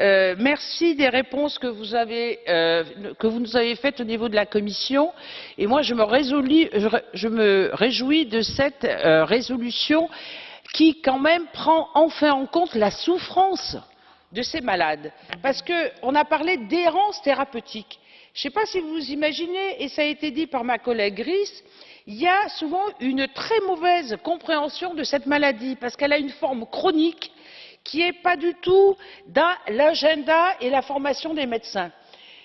Euh, merci des réponses que vous, avez, euh, que vous nous avez faites au niveau de la Commission. Et moi, je me réjouis de cette euh, résolution qui, quand même, prend enfin en compte la souffrance de ces malades. Parce qu'on a parlé d'errance thérapeutique. Je ne sais pas si vous vous imaginez, et ça a été dit par ma collègue Gris, il y a souvent une très mauvaise compréhension de cette maladie parce qu'elle a une forme chronique qui n'est pas du tout dans l'agenda et la formation des médecins.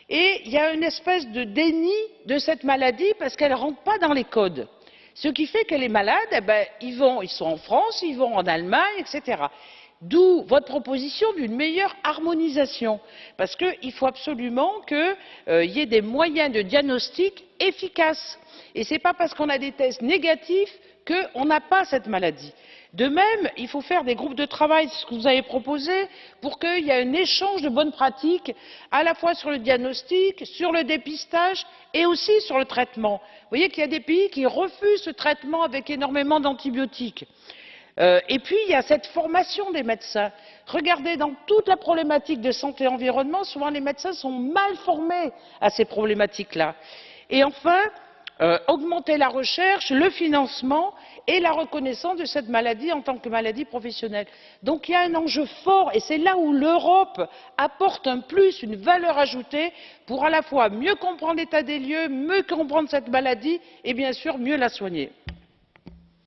Et il y a une espèce de déni de cette maladie parce qu'elle ne rentre pas dans les codes. Ce qui fait que les malades, eh ben, ils, vont, ils sont en France, ils vont en Allemagne, etc. D'où votre proposition d'une meilleure harmonisation, parce qu'il faut absolument qu'il euh, y ait des moyens de diagnostic efficaces. Et ce n'est pas parce qu'on a des tests négatifs qu'on n'a pas cette maladie. De même, il faut faire des groupes de travail, ce que vous avez proposé, pour qu'il y ait un échange de bonnes pratiques, à la fois sur le diagnostic, sur le dépistage et aussi sur le traitement. Vous voyez qu'il y a des pays qui refusent ce traitement avec énormément d'antibiotiques. Euh, et puis, il y a cette formation des médecins. Regardez, dans toute la problématique de santé et environnement, souvent les médecins sont mal formés à ces problématiques-là. Et enfin, euh, augmenter la recherche, le financement et la reconnaissance de cette maladie en tant que maladie professionnelle. Donc il y a un enjeu fort et c'est là où l'Europe apporte un plus, une valeur ajoutée pour à la fois mieux comprendre l'état des lieux, mieux comprendre cette maladie et bien sûr mieux la soigner.